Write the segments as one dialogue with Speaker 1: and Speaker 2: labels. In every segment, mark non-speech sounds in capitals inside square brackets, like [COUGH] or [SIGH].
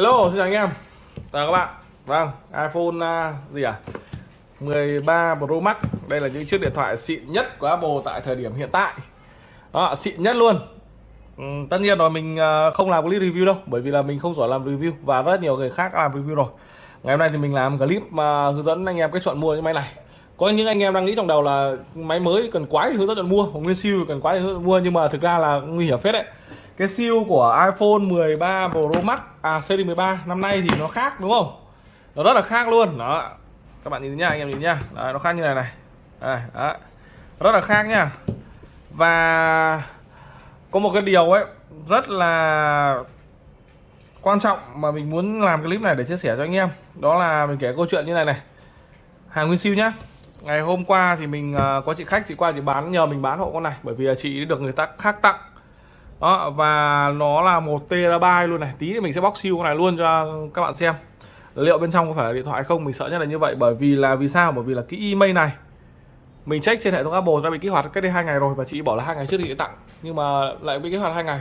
Speaker 1: Hello, xin chào anh em. Chào các bạn. Vâng, iPhone uh, gì à? 13 Pro Max. Đây là những chiếc điện thoại xịn nhất của Apple tại thời điểm hiện tại. Đó, xịn nhất luôn. Ừ, Tất nhiên rồi mình uh, không làm clip review đâu Bởi vì là mình không giỏi làm review Và rất nhiều người khác làm review rồi. Ngày hôm nay thì mình làm clip mà hướng dẫn anh em cách chọn mua những máy này. Có những anh em đang nghĩ trong đầu là máy mới cần quái thì hướng dẫn chọn mua hoặc nguyên siêu cần quái thì hướng dẫn mua nhưng mà thực ra là nguy hiểm phết đấy cái siêu của iPhone 13 Pro Max à series 13 năm nay thì nó khác đúng không? Nó rất là khác luôn. Đó. Các bạn nhìn nhá anh em nhìn nhá đấy, nó khác như này này. Đấy, đấy. rất là khác nhá và có một cái điều ấy rất là quan trọng mà mình muốn làm clip này để chia sẻ cho anh em. Đó là mình kể câu chuyện như này này. Hàng nguyên siêu nhá. Ngày hôm qua thì mình à, có chị khách chị qua chị bán nhờ mình bán hộ con này. Bởi vì chị được người ta khác tặng đó, và nó là một terabyte luôn này. Tí thì mình sẽ bóc siêu con này luôn cho các bạn xem. Liệu bên trong có phải là điện thoại không? Mình sợ nhất là như vậy, bởi vì là vì sao? Bởi vì là cái email này, mình check trên hệ thống Apple đã bị kích hoạt cách đây hai ngày rồi và chị bảo là hai ngày trước thì tặng. Nhưng mà lại bị kích hoạt hai ngày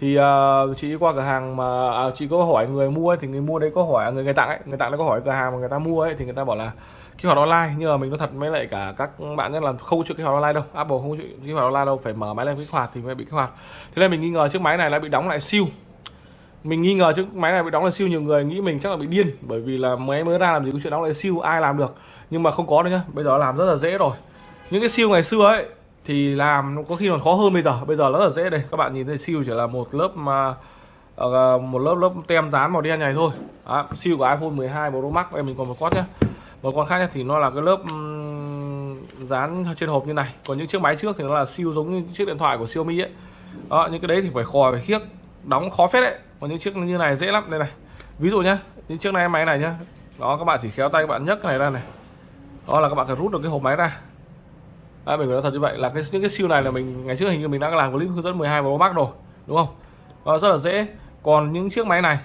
Speaker 1: thì uh, chị qua cửa hàng mà à, chị có hỏi người mua ấy, thì người mua đấy có hỏi à, người người tặng ấy người tặng nó có hỏi cửa hàng mà người ta mua ấy thì người ta bảo là kích hoạt online nhưng mà mình nói thật mới lại cả các bạn nhất là không chịu kích hoạt online đâu Apple không chịu kích hoạt online đâu phải mở máy lên kích hoạt thì mới bị kích hoạt. Thế nên mình nghi ngờ chiếc máy này đã bị đóng lại siêu. Mình nghi ngờ chiếc máy này bị đóng lại siêu nhiều người nghĩ mình chắc là bị điên bởi vì là máy mới ra làm gì có chuyện đóng lại siêu ai làm được. Nhưng mà không có đâu nhá bây giờ làm rất là dễ rồi. Những cái siêu ngày xưa ấy thì làm có khi còn khó hơn bây giờ. Bây giờ rất là dễ đây. Các bạn nhìn thấy siêu chỉ là một lớp mà uh, một lớp lớp tem dán màu đen này thôi. À, siêu của iPhone 12 Pro Max. Đây mình còn một con nhé một con khác thì nó là cái lớp dán trên hộp như này. Còn những chiếc máy trước thì nó là siêu giống như chiếc điện thoại của Xiaomi ấy. Đó những cái đấy thì phải khò phải khiếc đóng khó phết đấy. Còn những chiếc như này dễ lắm. Đây này ví dụ nhá những chiếc này máy này nhá. Đó các bạn chỉ khéo tay các bạn nhấc cái này ra này. Đó là các bạn phải rút được cái hộp máy ra à, mình phải nói thật như vậy là cái những cái siêu này là mình ngày trước hình như mình đã làm clip hướng dẫn 12 Pro mắc rồi đúng không? Đó, rất là dễ. Còn những chiếc máy này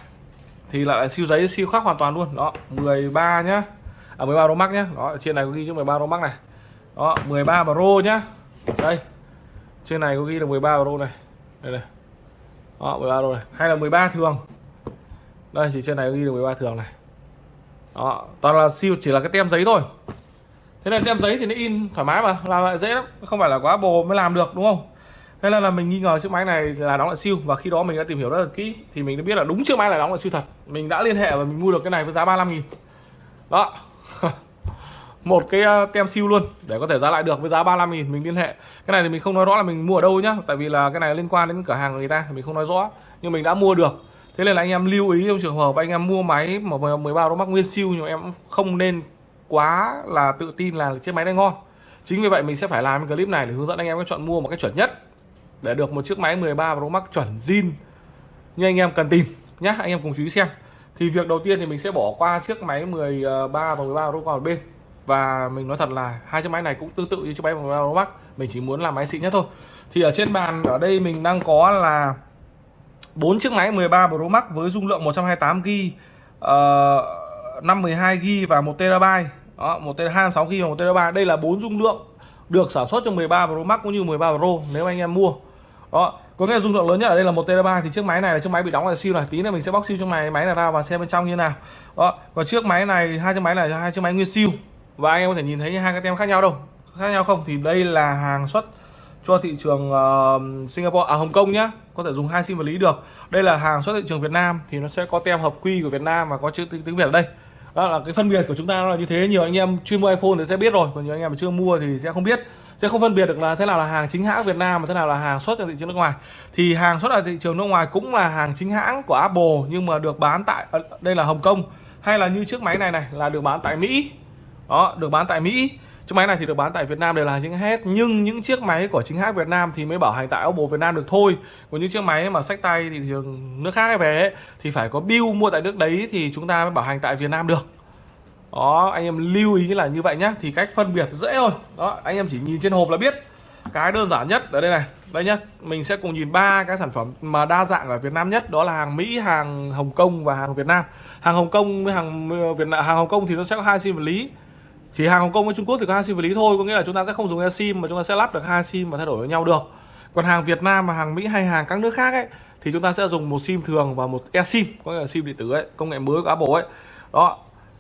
Speaker 1: thì lại là siêu giấy siêu khác hoàn toàn luôn. Đó 13 nhá. À 13 Pro Max nhá. Đó trên này có ghi chữ 13 Pro Max này. Đó 13 Pro nhá. Đây trên này có ghi là 13 Pro này. Đây này. Đó 13 Pro này. Hay là 13 thường. Đây chỉ trên này có ghi là 13 thường này. Đó toàn là siêu chỉ là cái tem giấy thôi thế nên tem giấy thì nó in thoải mái mà, làm lại dễ lắm. Không phải là quá bồ mới làm được, đúng không? Thế nên là mình nghi ngờ chiếc máy này là đóng lại siêu, và khi đó mình đã tìm hiểu rất là kỹ, thì mình đã biết là đúng chiếc máy là đóng lại siêu thật. Mình đã liên hệ và mình mua được cái này với giá 35 nghìn. Đó. [LAUGHS] Một cái ờ, tem siêu luôn, để có thể giá lại được với giá 35 nghìn, mình liên hệ. Cái này thì mình không nói rõ là mình mua ở đâu nhá, tại vì là cái này liên quan đến cửa hàng người ta, thì mình không nói rõ. Nhưng mình đã mua được. Thế nên là anh em lưu ý trong trường hợp anh em mua máy mà 13 đô mắc nguyên siêu nhưng em không nên quá là tự tin là chiếc máy này ngon. Chính vì vậy mình sẽ phải làm cái clip này để hướng dẫn anh em cách chọn mua một cách chuẩn nhất. Để được một chiếc máy 13 Pro Max chuẩn zin. Như anh em cần tìm nhá anh em cùng chú ý xem. Thì việc đầu tiên thì mình sẽ bỏ qua chiếc máy 13 và 13 Pro còn một bên. Và mình nói thật là hai chiếc máy này cũng tương tự như chiếc máy 13 Pro Max mình chỉ muốn làm máy xịn nhất thôi. Thì ở trên bàn ở đây mình đang có là bốn chiếc máy 13 Pro Max với dung lượng 128 GB uh, 512 GB và 1 TB đó, 1 TB 26 GB và 1 TB đây là bốn dung lượng được sản xuất trong 13 Pro Max cũng như 13 Pro nếu anh em mua. Đó có nghĩa là dung lượng lớn nhất ở đây là một TB thì chiếc máy này là chiếc máy bị đóng là siêu này. Tí nữa mình sẽ bóc siêu cho máy máy này ra và xem bên trong như nào. Đó còn chiếc máy này hai chiếc máy này hai chiếc máy nguyên siêu. Và anh em có thể nhìn thấy hai cái tem khác nhau đâu. Khác nhau không? Thì đây là hàng xuất cho thị trường uh, Singapore à Hồng Kông nhá. Có thể dùng hai sim vật lý được. Đây là hàng xuất thị trường Việt Nam. Thì nó sẽ có tem hợp quy của Việt Nam và có chữ tiếng Việt ở đây đó là cái phân biệt của chúng ta là như thế. Nhiều anh em chuyên mua iPhone thì sẽ biết rồi, còn nhiều anh em mà chưa mua thì sẽ không biết. Sẽ không phân biệt được là thế nào là hàng chính hãng Việt Nam và thế nào là hàng xuất ra thị trường nước ngoài. Thì hàng xuất ra thị trường nước ngoài cũng là hàng chính hãng của Apple, nhưng mà được bán tại, đây là Hồng Kông, hay là như chiếc máy này này, là được bán tại Mỹ. Đó, được bán tại Mỹ chiếc máy này thì được bán tại Việt Nam đều là chính hết nhưng những chiếc máy của chính hãng Việt Nam thì mới bảo hành tại Oppo Việt Nam được thôi. Còn những chiếc máy mà sách tay thì thường nước khác về ấy, thì phải có bill mua tại nước đấy thì chúng ta mới bảo hành tại Việt Nam được. Đó anh em lưu ý là như vậy nhá thì cách phân biệt dễ thôi. Đó anh em chỉ nhìn trên hộp là biết. Cái đơn giản nhất ở đây này đây nhá mình sẽ cùng nhìn ba cái sản phẩm mà đa dạng ở Việt Nam nhất đó là hàng Mỹ hàng Hồng Kông và hàng Việt Nam. Hàng Hồng Kông với hàng Việt Nam hàng Hồng Kông thì nó sẽ có hai sim vật lý chỉ hàng Hồng Kông với Trung Quốc thì có hai sim vật lý thôi, có nghĩa là chúng ta sẽ không dùng sim mà chúng ta sẽ lắp được hai sim và thay đổi với nhau được. Còn hàng Việt Nam và hàng Mỹ hay hàng các nước khác ấy, thì chúng ta sẽ dùng một sim thường và một sim, có nghĩa là sim điện tử ấy, công nghệ mới của Apple ấy. Đó.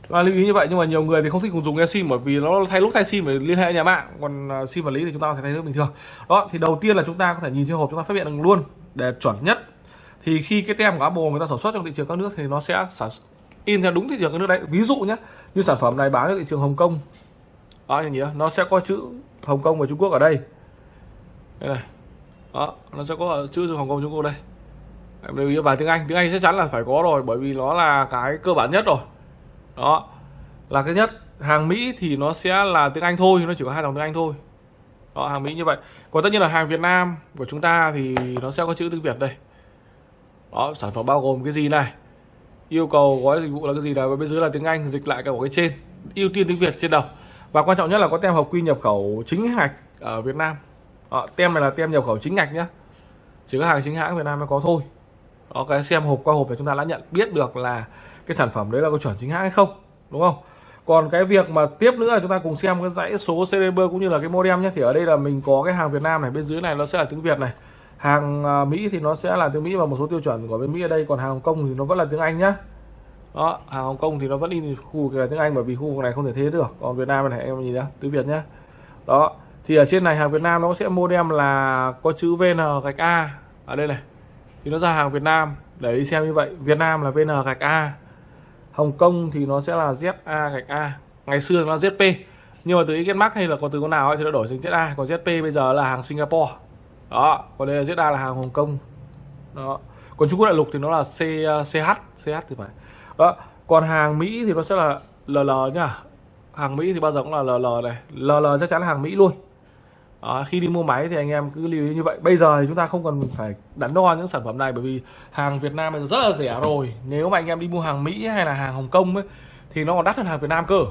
Speaker 1: Và lưu ý như vậy, nhưng mà nhiều người thì không thích dùng sim bởi vì nó thay lúc thay sim phải liên hệ nhà mạng, còn à, sim vật lý thì chúng ta có thể thay thế bình thường. Đó, thì đầu tiên là chúng ta có thể nhìn trên hộp chúng ta phát hiện được luôn, để chuẩn nhất. Thì khi cái tem của Apple người ta sản xuất trong thị trường các nước thì nó sẽ sản in theo đúng thị trường các nước đấy. Ví dụ nhé như sản phẩm này bán ở thị trường Hồng Kông. Đó như nhỉ? Nó sẽ có chữ Hồng Kông và Trung Quốc ở đây. Đây này. Đó, nó sẽ có chữ Hồng Kông Trung Quốc đây. Em lưu ý và tiếng Anh. Tiếng Anh chắc chắn là phải có rồi, bởi vì nó là cái cơ bản nhất rồi. Đó, là cái nhất. Hàng Mỹ thì nó sẽ là tiếng Anh thôi, nó chỉ có hai dòng tiếng Anh thôi. Đó, hàng Mỹ như vậy. Còn tất nhiên là hàng Việt Nam của chúng ta thì nó sẽ có chữ tiếng Việt đây. Đó, sản phẩm bao gồm cái gì này? Yêu cầu gói dịch vụ là cái gì là bên dưới là tiếng Anh dịch lại cả cái trên ưu tiên tiếng Việt trên đầu. Và quan trọng nhất là có tem hợp quy nhập khẩu chính ngạch ở Việt Nam. À, tem này là tem nhập khẩu chính ngạch nhá. Chỉ có hàng chính hãng Việt Nam mới có thôi. Đó cái xem hộp qua hộp thì chúng ta đã nhận biết được là cái sản phẩm đấy là có chuẩn chính hãng hay không đúng không? Còn cái việc mà tiếp nữa là chúng ta cùng xem cái dãy số serial cũng như là cái modem nhé thì ở đây là mình có cái hàng Việt Nam này bên dưới này nó sẽ là tiếng Việt này hàng à, Mỹ thì nó sẽ là tiếng Mỹ và một số tiêu chuẩn của bên Mỹ ở đây. Còn hàng Hồng Kông thì nó vẫn là tiếng Anh nhá. Đó hàng Hồng Kông thì nó vẫn in khu là tiếng Anh bởi vì khu vực này không thể thế được. Còn Việt Nam này, em nhìn nhá, tiếng Việt nhá. Đó, thì ở trên này hàng Việt Nam nó sẽ modem là có chữ VN gạch A. Ở đây này, thì nó ra hàng Việt Nam để đi xem như vậy. Việt Nam là VN gạch A. Hồng Kông thì nó sẽ là ZA gạch A. Ngày xưa nó là ZP nhưng mà từ ý Mark hay là còn từ con nào ấy thì nó đổi thành ZA còn ZP bây giờ là hàng Singapore đó còn đây là ZA là hàng Hồng Kông. Đó. Còn Trung Quốc đại lục thì nó là C, uh, CH CH thì phải. Đó còn hàng Mỹ thì nó sẽ là LL nhá. Hàng Mỹ thì bao giờ cũng là LL này. LL chắc chắn là hàng Mỹ luôn. Đó, khi đi mua máy thì anh em cứ lưu ý như vậy. Bây giờ thì chúng ta không cần phải đắn đo những sản phẩm này bởi vì hàng Việt Nam bây giờ rất là rẻ rồi. Nếu mà anh em đi mua hàng Mỹ hay là hàng Hồng Kông ấy thì nó còn đắt hơn hàng Việt Nam cơ.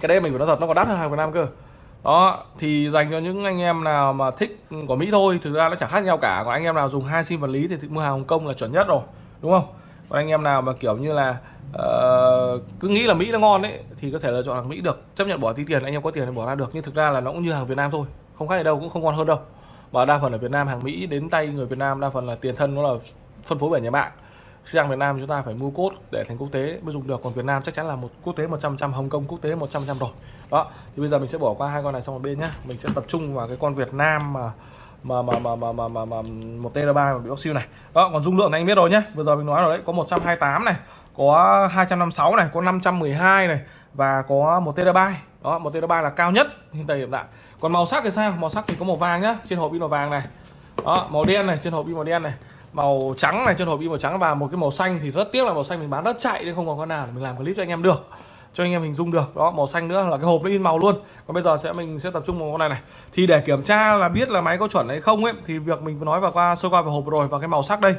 Speaker 1: Cái đây mình phải nói thật nó còn đắt hơn hàng Việt Nam cơ đó thì dành cho những anh em nào mà thích của Mỹ thôi thực ra nó chẳng khác nhau cả. Còn anh em nào dùng hai sim vật lý thì mua hàng Hồng Kông là chuẩn nhất rồi đúng không? Còn anh em nào mà kiểu như là uh, cứ nghĩ là Mỹ nó ngon đấy thì có thể là chọn hàng Mỹ được. Chấp nhận bỏ tí tiền anh em có tiền thì bỏ ra được. Nhưng thực ra là nó cũng như hàng Việt Nam thôi không khác gì đâu cũng không ngon hơn đâu. Và đa phần ở Việt Nam hàng Mỹ đến tay người Việt Nam đa phần là tiền thân nó là phân phối bởi nhà mạng sang Việt Nam chúng ta phải mua cốt để thành quốc tế mới dùng được. Còn Việt Nam chắc chắn là một quốc tế 100 trăm Hồng Kông quốc tế 100 trăm rồi. Đó thì bây giờ mình sẽ bỏ qua hai con này sang một bên nhá. Mình sẽ tập trung vào cái con Việt Nam mà mà mà mà mà mà, mà, mà một terabyte mà bị bóc siêu này. Đó còn dung lượng này anh biết rồi nhé vừa giờ mình nói rồi đấy có 128 này có 256 này có 512 này và có một terabyte đó một terabyte là cao nhất hiện tại hiện tại. Còn màu sắc thì sao? Màu sắc thì có màu vàng nhá trên hộp pin màu vàng này. Đó màu đen này trên hộp pin màu đen này màu trắng này trên hộp in màu trắng và một cái màu xanh thì rất tiếc là màu xanh mình bán rất chạy nên không còn con nào để mình làm clip cho anh em được, cho anh em hình dung được. Đó, màu xanh nữa là cái hộp nó in màu luôn. Còn bây giờ sẽ mình sẽ tập trung vào con này này. Thì để kiểm tra là biết là máy có chuẩn hay không ấy, thì việc mình vừa nói vào qua, sơ qua về hộp rồi và cái màu sắc đây.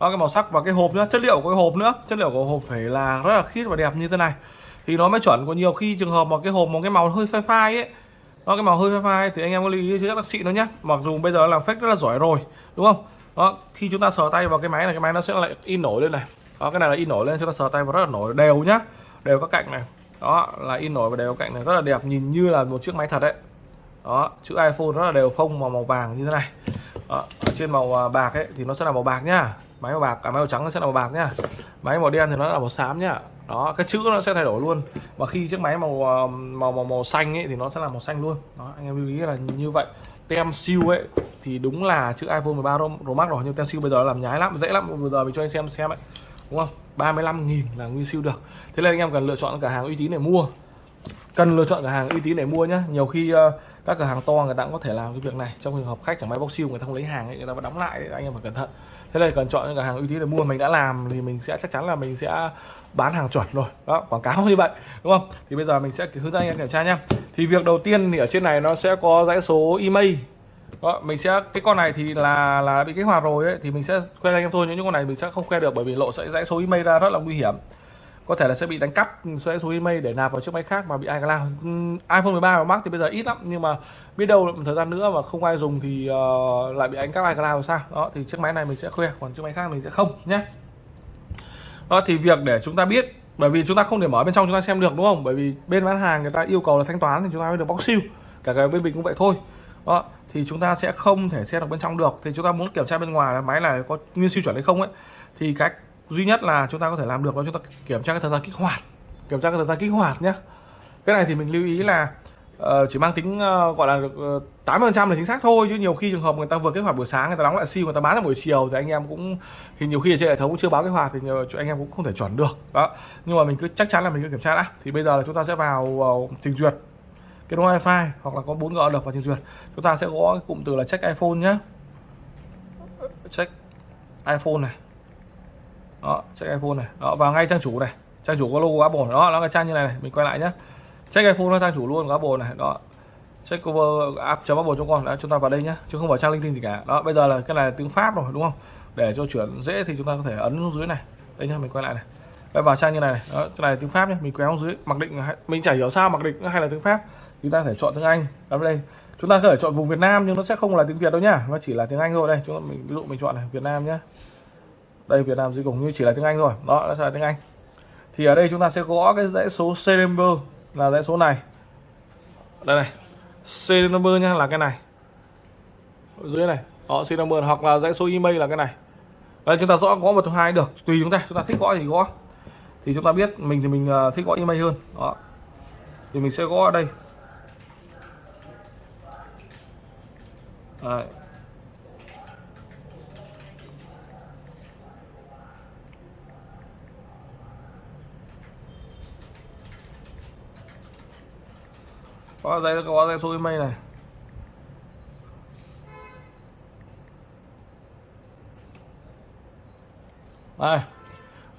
Speaker 1: Đó, cái màu sắc và cái hộp nữa, chất liệu của cái hộp nữa. Chất liệu của hộp phải là rất là khít và đẹp như thế này. Thì nó mới chuẩn có nhiều khi trường hợp mà cái hộp một cái màu hơi phai phai ấy đó cái màu hơi phai phai thì anh em có lưu ý với các bác sĩ nó nhá. Mặc dù bây giờ làm fake rất là giỏi rồi, đúng không? Đó khi chúng ta sờ tay vào cái máy này cái máy nó sẽ lại in nổi lên này. Đó cái này là in nổi lên chúng ta sờ tay vào rất là nổi. Đều nhá đều các cạnh này. Đó là in nổi và đều cạnh này. Rất là đẹp nhìn như là một chiếc máy thật đấy. Đó chữ iPhone rất là đều phông màu màu vàng như thế này. Đó, ở trên màu à, bạc ấy thì nó sẽ là màu bạc nhá. Máy màu bạc cả máy màu trắng nó sẽ là màu bạc nhá. Máy màu đen thì nó là màu xám nhá. Đó cái chữ nó sẽ thay đổi luôn. Và khi chiếc máy màu à, màu màu màu xanh ấy thì nó sẽ là màu xanh luôn. Đó anh em lưu ý là như vậy tem siêu ấy, thì đúng là chữ iPhone 13 Pro Max rồi, nhưng tem siêu bây giờ làm nhái lắm, dễ lắm. Bây giờ mình cho anh xem xem ấy đúng không? 35.000 là nguyên siêu được. Thế nên anh em cần lựa chọn cả hàng uy tín để mua cần lựa chọn cửa hàng uy tín để mua nhá. Nhiều khi uh, các cửa hàng to người ta cũng có thể làm cái việc này. Trong trường hợp khách chẳng may bóc siêu người ta không lấy hàng ấy, người ta vẫn đóng lại ấy, anh em phải cẩn thận. Thế này cần chọn những cửa hàng uy tín để mua. Mình đã làm thì mình sẽ chắc chắn là mình sẽ bán hàng chuẩn rồi. Đó quảng cáo [LAUGHS] như vậy đúng không? Thì bây giờ mình sẽ hướng dẫn anh em kiểm tra nhá. Thì việc đầu tiên thì ở trên này nó sẽ có dãy số email. Đó, mình sẽ cái con này thì là là bị kích hoạt rồi ấy thì mình sẽ khoe anh em thôi. Những con này mình sẽ không khoe được bởi vì lộ sẽ dãy số email ra rất là nguy hiểm có thể là sẽ bị đánh cắp sẽ số email để nạp vào chiếc máy khác mà bị ai làm. Ừ, iPhone 13 và Max thì bây giờ ít lắm nhưng mà biết đâu một thời gian nữa mà không ai dùng thì uh, lại bị đánh cắp iCloud sao? Đó thì chiếc máy này mình sẽ khoe còn chiếc máy khác mình sẽ không nhé. Đó thì việc để chúng ta biết bởi vì chúng ta không thể mở bên trong chúng ta xem được đúng không? Bởi vì bên bán hàng người ta yêu cầu là thanh toán thì chúng ta mới được bóc siêu cả cái bên mình cũng vậy thôi. Đó thì chúng ta sẽ không thể xem được bên trong được. Thì chúng ta muốn kiểm tra bên ngoài là máy này có nguyên siêu chuẩn hay không ấy thì cách duy nhất là chúng ta có thể làm được đó chúng ta kiểm tra cái thời gian kích hoạt. Kiểm tra cái thời gian kích hoạt nhé cái này thì mình lưu ý là uh, chỉ mang tính uh, gọi là được ờ, tám phần trăm là chính xác thôi chứ nhiều khi trường hợp người ta vừa kích hoạt buổi sáng người ta đóng lại sim người ta bán ra buổi chiều thì anh em cũng thì nhiều khi ở trên hệ thống cũng chưa báo kích hoạt thì nhiều, anh em cũng không thể chuẩn được. Đó. Nhưng mà mình cứ chắc chắn là mình cứ kiểm tra đã. Thì bây giờ là chúng ta sẽ vào uh, trình duyệt kết nối wifi hoặc là có 4G được vào trình duyệt. Chúng ta sẽ có cái cụm từ là check iPhone nhé check iPhone này đó check iPhone này. Đó vào ngay trang chủ này. Trang chủ có logo Apple đó nó là trang như này, này mình quay lại nhé check iPhone nó trang chủ luôn của Apple này. Đó. Check cover app.apple.com đã chúng ta vào đây nhé chứ không phải trang linh tinh gì cả. Đó bây giờ là cái này là tiếng Pháp rồi đúng không? Để cho chuyển dễ thì chúng ta có thể ấn xuống dưới này. Đây nhá mình quay lại này. Đây vào trang như này, này. Đó, cái này là tiếng Pháp nhé mình kéo dưới. Mặc định mình chả hiểu sao mặc định hay là tiếng Pháp. Chúng ta có thể chọn tiếng Anh. Đó đây. Chúng ta có thể chọn vùng Việt Nam nhưng nó sẽ không là tiếng Việt đâu nhá. Nó chỉ là tiếng Anh thôi. Đây chúng ta mình ví dụ mình chọn này Việt Nam nhé đây, Việt Nam dưới cùng như chỉ là tiếng Anh thôi. Đó, nó sẽ là tiếng Anh. Thì ở đây chúng ta sẽ gõ cái dãy số serial number là dãy số này. Đây này serial number nha là cái này. Ở dưới này họ serial number hoặc là dãy số email là cái này. Đây, chúng ta rõ gõ một trong hai được, tùy chúng ta. Chúng ta thích gõ thì gõ. Thì chúng ta biết mình thì mình ờ, thích gõ email hơn. Đó. Thì mình sẽ gõ ở đây. Đấy. Có dây có dây xôi mây này? Đây.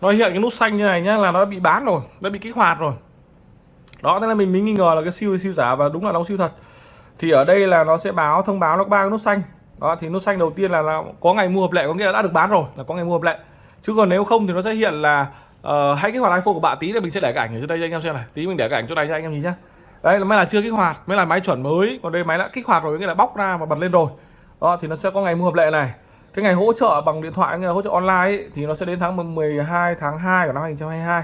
Speaker 1: Nó hiện cái nút xanh như này nhá là nó bị bán rồi nó bị kích hoạt rồi. Đó thế là mình mới nghi ngờ là cái siêu siêu giả và đúng là nó siêu thật. Thì ở đây là nó sẽ báo thông báo nó ba cái nút xanh. Đó thì nút xanh đầu tiên là, nó có ngày mua hợp lệ có nghĩa là đã được bán rồi là có ngày mua hợp lệ. Chứ còn nếu không thì nó sẽ hiện là uh, hãy kích hoạt iPhone của bạn tí thì mình sẽ để cái ảnh ở dưới đây cho anh em xem này. Tí mình để cái ảnh chỗ này cho anh em nhìn nhá đấy là máy là chưa kích hoạt mới là máy chuẩn mới. Còn đây máy đã kích hoạt rồi nghĩa là bóc ra và bật lên rồi. Đó thì nó sẽ có ngày mua hợp lệ này. Cái ngày hỗ trợ bằng điện thoại nghĩa là hỗ trợ online ấy, thì nó sẽ đến tháng 12 tháng 2 của năm 2022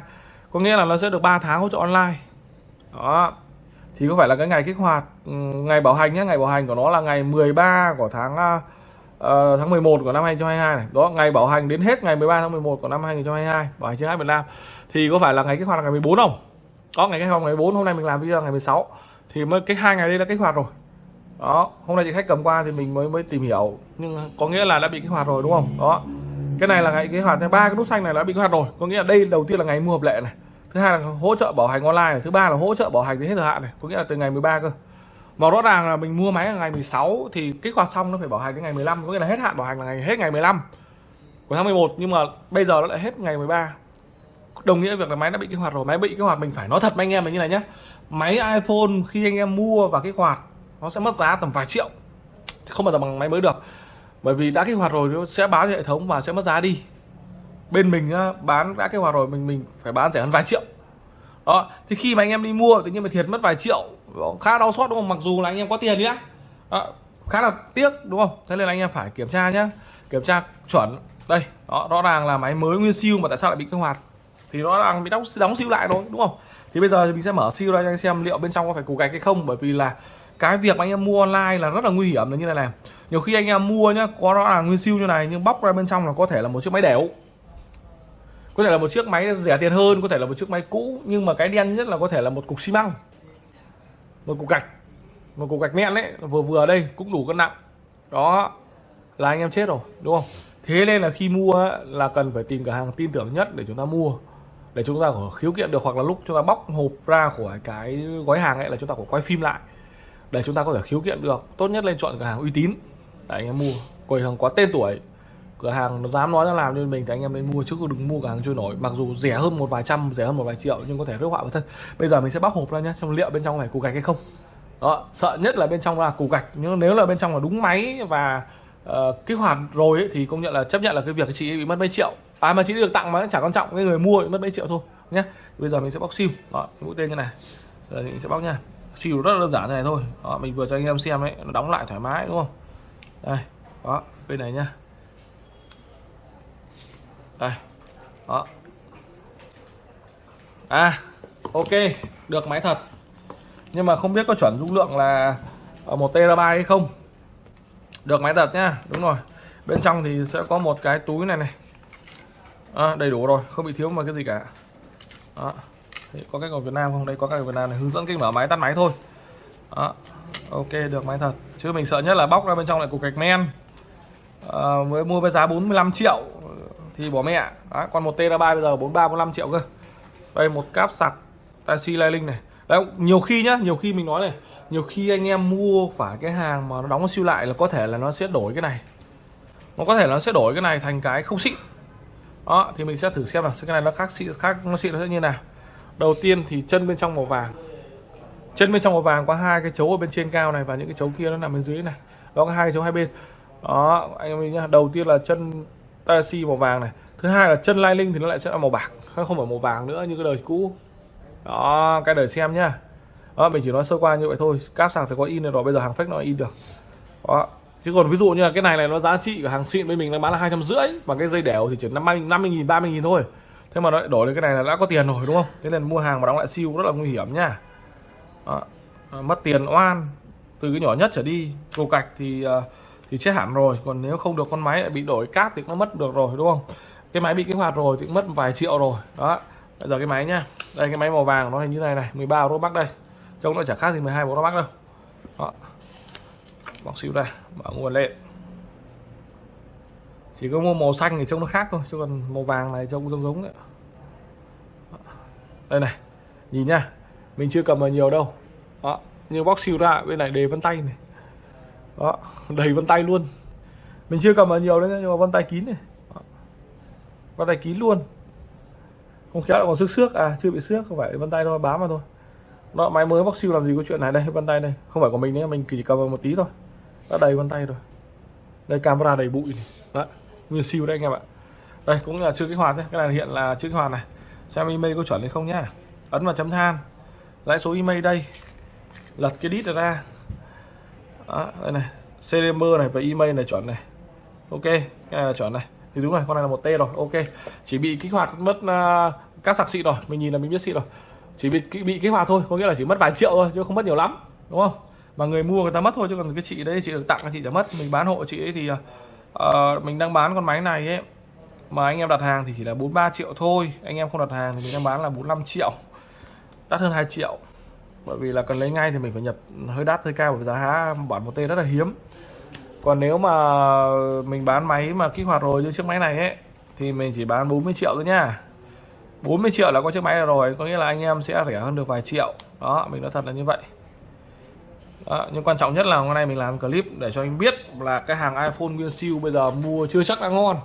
Speaker 1: có nghĩa là nó sẽ được 3 tháng hỗ trợ online. Đó. Thì có phải là cái ngày kích hoạt ừ, ngày bảo hành nhé ngày bảo hành của nó là ngày 13 của tháng uh, tháng 11 của năm 2022 này. Đó ngày bảo hành đến hết ngày 13 tháng 11 của năm 2022 bảo hành trên Việt Nam. Thì có phải là ngày kích hoạt là ngày 14 không? Có ngày kích hoạt ngày 4 hôm nay mình làm video ngày 16 thì mới cái hai ngày đây đã kích hoạt rồi. Đó, hôm nay chị khách cầm qua thì mình mới mới tìm hiểu. Nhưng có nghĩa là đã bị kích hoạt rồi, đúng không? Đó. Cái này là ngày kích hoạt, ba cái nút xanh này đã bị kích hoạt rồi. Có nghĩa là đây đầu tiên là ngày mua hợp lệ này. Thứ hai là hỗ trợ bảo hành online này. thứ ba là hỗ trợ bảo hành đến hết thời hạn này. Có nghĩa là từ ngày 13 cơ. Mà rõ ràng là mình mua máy là ngày 16 thì kích hoạt xong nó phải bảo hành đến ngày 15 có nghĩa là hết hạn bảo hành là ngày, hết ngày 15 của tháng 11 nhưng mà bây giờ nó lại hết ngày 13 đồng nghĩa việc là máy đã bị kích hoạt rồi. Máy bị kích hoạt mình phải nói thật với anh em là như này nhé máy iPhone khi anh em mua và kích hoạt nó sẽ mất giá tầm vài triệu. Không bao giờ bằng máy mới được. Bởi vì đã kích hoạt rồi nó sẽ báo cho hệ thống và sẽ mất giá đi. Bên mình bán đã kích hoạt rồi mình mình phải bán rẻ hơn vài triệu. Đó thì khi mà anh em đi mua tự nhiên mà thiệt mất vài triệu khá đau xót đúng không? Mặc dù là anh em có tiền nhá. Đó, khá là tiếc đúng không? Thế nên là anh em phải kiểm tra nhá. Kiểm tra chuẩn. Đây đó rõ ràng là máy mới nguyên siêu mà tại sao lại bị kích hoạt? Thì nó đang bị đóng đóng siêu lại rồi đúng không? Thì bây giờ mình sẽ mở siêu ra cho anh xem liệu bên trong có phải củ gạch hay không, bởi vì là cái việc mà anh em mua online là rất là nguy hiểm là như này này. Nhiều khi anh em mua nhá, có nó là nguyên siêu như này, nhưng bóc ra bên trong là có thể là một chiếc máy đẻo. Có thể là một chiếc máy rẻ tiền hơn, có thể là một chiếc máy cũ, nhưng mà cái đen nhất là có thể là một cục xi măng. Một cục gạch, một cục gạch mẹn đấy vừa vừa đây cũng đủ cân nặng. Đó, là anh em chết rồi, đúng không? Thế nên là khi mua là cần phải tìm cửa hàng tin tưởng nhất để chúng ta mua để chúng ta có khiếu kiện được hoặc là lúc chúng ta bóc hộp ra khỏi cái gói hàng ấy là chúng ta có quay phim lại. Để chúng ta có thể khiếu kiện được tốt nhất lên chọn cửa hàng uy tín. Để anh em mua cửa hàng có tên tuổi. Cửa hàng nó dám nói ra làm nên mình thì anh em nên mua chứ đừng mua cửa hàng trôi nổi. Mặc dù rẻ hơn một vài trăm rẻ hơn một vài triệu nhưng có thể rước họa vào thân. Bây giờ mình sẽ bóc hộp ra nhé xem liệu bên trong phải củ gạch hay không. Đó sợ nhất là bên trong là củ gạch. Nhưng nếu là bên trong là đúng máy và uh, kích hoạt rồi ấy, thì công nhận là chấp nhận là cái việc chị bị mất mấy triệu bài mà chỉ được tặng mà chẳng quan trọng cái người mua thì mất mấy triệu thôi nhé bây giờ mình sẽ bóc siêu. Đó mũi tên như này. Giờ mình sẽ bóc nha. Siêu rất là đơn giản như này thôi. Đó, mình vừa cho anh em xem đấy nó đóng lại thoải mái đúng không? Đây đó bên này nhá đây đó. À ok được máy thật. Nhưng mà không biết có chuẩn dung lượng là ờ, một terabyte hay không. Được máy thật nhá đúng rồi. Bên trong thì sẽ có một cái túi này này à, đầy đủ rồi không bị thiếu mà cái gì cả. Đó. Có cách của Việt Nam không? Đây có cách của Việt Nam này hướng dẫn cách mở máy tắt máy thôi. Đó. ok được máy thật. Chứ mình sợ nhất là bóc ra bên trong lại cục gạch men. Ờ, à, mới mua với giá 45 triệu thì bỏ mẹ. Đó. còn một tera bây giờ 43 45 triệu cơ. Đây một cáp sạc taxi Link này. Đấy, nhiều khi nhá nhiều khi mình nói này nhiều khi anh em mua phải cái hàng mà nó đóng siêu lại là có thể là nó sẽ đổi cái này. Nó có thể nó sẽ đổi cái này thành cái không xịn đó, thì mình sẽ thử xem là cái này nó khác xịn khác, nó xịn nó sẽ như nào. Đầu tiên thì chân bên trong màu vàng. Chân bên trong màu vàng có hai cái chấu ở bên trên cao này và những cái chấu kia nó nằm bên dưới này. Đó, có hai cái chấu hai bên. Đó, anh em nhá, đầu tiên là chân taxi màu vàng này. Thứ hai là chân lai linh thì nó lại sẽ là màu bạc không phải màu vàng nữa như cái đời cũ. Đó, cái đời xem nhá. Đó, mình chỉ nói sơ qua như vậy thôi. Cáp sạc thì có in rồi, bây giờ hàng fake nó in được. Đó chứ còn ví dụ như là cái này này, nó giá trị của hàng xịn bên mình đang bán là hai trăm rưỡi và cái dây đẻo thì chỉ năm mươi năm mươi nghìn, ba mươi nghìn thôi. Thế mà nó đổi lên cái này là đã có tiền rồi, đúng không? Thế nên mua hàng mà đóng lại siêu rất là nguy hiểm nha. Đó. À, mất tiền oan. Từ cái nhỏ nhất trở đi, cầu cạch thì à, thì chết hẳn rồi. Còn nếu không được con máy lại bị đổi cáp thì nó mất được rồi, đúng không? Cái máy bị kích hoạt rồi thì cũng mất vài triệu rồi. Đó. Bây giờ cái máy nhá. Đây, cái máy màu vàng nó hình như này này 13 euro bắc đây. Trông nó chả khác gì 12 euro bắc đâu. Đó bóc xíu ra mở nguồn lên chỉ có mua màu xanh thì trông nó khác thôi, chứ còn màu vàng này trông giống giống đấy đây này, nhìn nhá, mình chưa cầm vào nhiều đâu. Đó, như bóc siêu ra, bên này đề vân tay này. Đó, đầy vân tay luôn. Mình chưa cầm vào nhiều đấy, nhưng mà vân tay kín này. Đó. vân tay kín luôn. Không khéo lại còn xước xước à chưa bị xước, không phải vân tay thôi, bám vào thôi. Nó máy mới bóc siêu làm gì có chuyện này đây, vân tay đây. Không phải của mình nữa mình chỉ cầm vào một tí thôi đã đầy vân tay rồi. Đây camera đầy bụi này. đấy nguyên siêu đây anh em ạ. Đây cũng là chưa kích hoạt đấy cái này hiện là chưa kích hoạt này. Xem email có chuẩn hay không nhá. Ấn vào chấm than. Lãi số email đây. Lật cái đít ra. Đó, đây này. CDM này và email này chuẩn này. Ok cái này là chuẩn này. Thì đúng rồi con này là một T rồi. Ok. Chỉ bị kích hoạt mất à, uh, các sạc xịn rồi. Mình nhìn là mình biết xịn rồi. Chỉ bị bị kích hoạt thôi. Có nghĩa là chỉ mất vài triệu thôi chứ không mất nhiều lắm. Đúng không? Mà người mua người ta mất thôi chứ còn cái chị đấy chị được tặng chị đã mất. Mình bán hộ chị ấy thì uh, mình đang bán con máy này ấy. Mà anh em đặt hàng thì chỉ là 43 triệu thôi. Anh em không đặt hàng thì mình đang bán là 45 triệu. Đắt hơn 2 triệu. Bởi vì là cần lấy ngay thì mình phải nhập hơi đắt hơi cao bởi giá bản một t rất là hiếm. Còn nếu mà mình bán máy mà kích hoạt rồi như chiếc máy này ấy thì mình chỉ bán 40 triệu thôi nha 40 triệu là có chiếc máy này rồi có nghĩa là anh em sẽ rẻ hơn được vài triệu. Đó mình nói thật là như vậy đó, nhưng quan trọng nhất là hôm nay mình làm clip để cho anh biết là cái hàng iPhone nguyên siêu bây giờ mua chưa chắc đã ngon.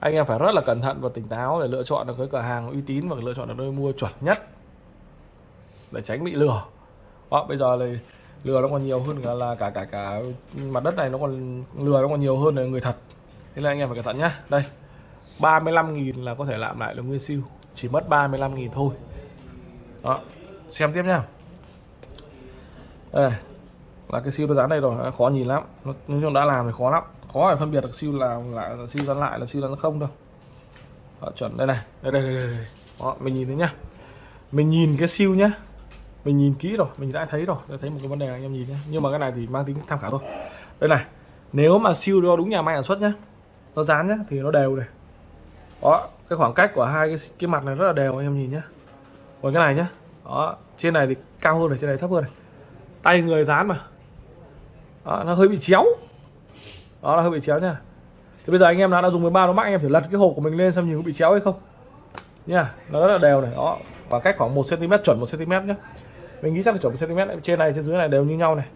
Speaker 1: Anh em phải rất là cẩn thận và tỉnh táo để lựa chọn được cái cửa hàng uy tín và lựa chọn được nơi mua chuẩn nhất để tránh bị lừa. Đó, bây giờ thì lừa nó còn nhiều hơn cả là cả cả cả mặt đất này nó còn lừa nó còn nhiều hơn là người thật. Thế là anh em phải cẩn thận nhá. Đây 35.000 là có thể làm lại được nguyên siêu. Chỉ mất 35.000 thôi. Đó xem tiếp nhá đây là cái siêu nó dán đây rồi khó nhìn lắm. Nói chung đã làm thì khó lắm. Khó phải phân biệt được siêu làm lại là siêu dán lại là siêu dán không đâu. Đó, chuẩn đây này. Đây đây, đây, đây. Đó, mình nhìn thấy nhá. Mình nhìn cái siêu nhá. Mình nhìn kỹ rồi mình đã thấy rồi. Đã thấy một cái vấn đề anh em nhìn nhé nhưng mà cái này thì mang tính tham khảo thôi. Đây này nếu mà siêu đo đúng nhà máy sản xuất nhá nó dán nhá thì nó đều này. Đó cái khoảng cách của hai cái cái mặt này rất là đều anh em nhìn nhá. Còn cái này nhá. Đó trên này thì cao hơn này trên này thấp hơn này tay người dán mà. Đó, nó hơi bị chéo. Đó là hơi bị chéo nha. Thì bây giờ anh em đã, đã dùng 13 nó mắc anh em thử lật cái hộp của mình lên xem nhìn có bị chéo hay không. Nha nó rất là đều này. Đó khoảng cách khoảng 1 cm chuẩn 1 cm nhé mình nghĩ chắc là chuẩn 1 cm trên này trên dưới này đều như nhau này.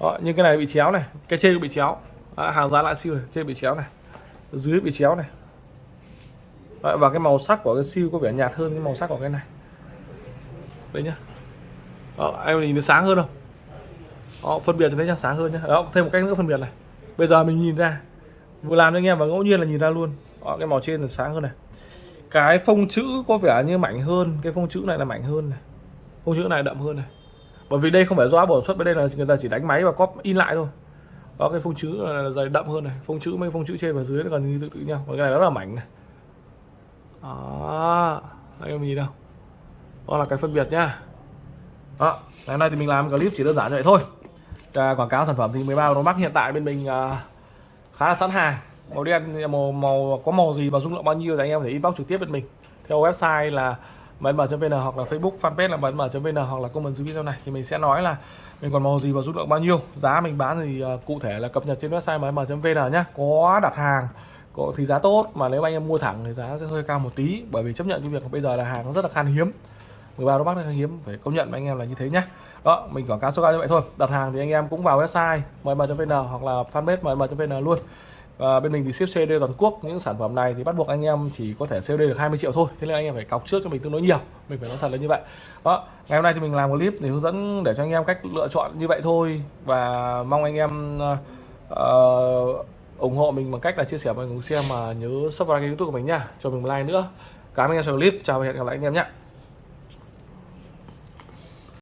Speaker 1: Đó nhưng cái này bị chéo này. Cái trên bị chéo. Đó, hàng giá lại siêu này. Trên bị chéo này. Dưới bị chéo này. Đó, và cái màu sắc của cái siêu có vẻ nhạt hơn cái màu sắc của cái này. Đấy nhá. Đó, em nhìn nó sáng hơn không? Đó, phân biệt thì thấy sáng hơn nhá. Đó thêm một cách nữa phân biệt này. Bây giờ mình nhìn ra. Vừa làm cho anh em và ngẫu nhiên là nhìn ra luôn. Đó, cái màu trên là sáng hơn này. Cái phông chữ có vẻ như mảnh hơn. Cái phông chữ này là mảnh hơn này. Phông chữ này đậm hơn này. Bởi vì đây không phải do bổ xuất bên đây là người ta chỉ đánh máy và copy in lại thôi. Đó cái phông chữ là dày đậm hơn này. Phông chữ mấy phông chữ trên và dưới nó gần như tự tự nhau. Còn cái này rất là mảnh này. Đó anh em nhìn đâu đó là cái phân biệt nhá. Đó ngày nay thì mình làm clip chỉ đơn giản như vậy thôi à, quảng cáo sản phẩm thì 13 Pro Max hiện tại bên mình à, khá là sẵn hàng. Màu đen màu màu có màu gì và dung lượng bao nhiêu thì anh em có thể inbox trực tiếp bên mình. Theo website là mn.vn hoặc là Facebook fanpage là mn.vn hoặc là comment dưới video này thì mình sẽ nói là mình còn màu gì và dung lượng bao nhiêu. Giá mình bán thì uh, cụ thể là cập nhật trên website mm.vn nhá. Có đặt hàng có thì giá tốt mà nếu anh em mua thẳng thì giá sẽ hơi cao một tí bởi vì chấp nhận cái việc bây giờ là hàng nó rất là khan hiếm. 13 đô bắc là hiếm phải công nhận với anh em là như thế nhá. Đó mình quảng cáo số cao như vậy thôi. Đặt hàng thì anh em cũng vào website mm.vn hoặc là fanpage mm.vn luôn. Và bên mình thì ship COD toàn quốc. Những sản phẩm này thì bắt buộc anh em chỉ có thể COD được 20 triệu thôi. Thế nên anh em phải cọc trước cho mình tương đối nhiều. Mình phải nói thật là như vậy. Đó ngày hôm nay thì mình làm một clip để hướng dẫn để cho anh em cách lựa chọn như vậy thôi. Và mong anh em uh, ủng hộ mình bằng cách là chia sẻ và cùng xem mà nhớ subscribe kênh youtube của mình nha, cho mình một like nữa. Cảm ơn anh em xem clip. Chào và hẹn gặp lại anh em nhé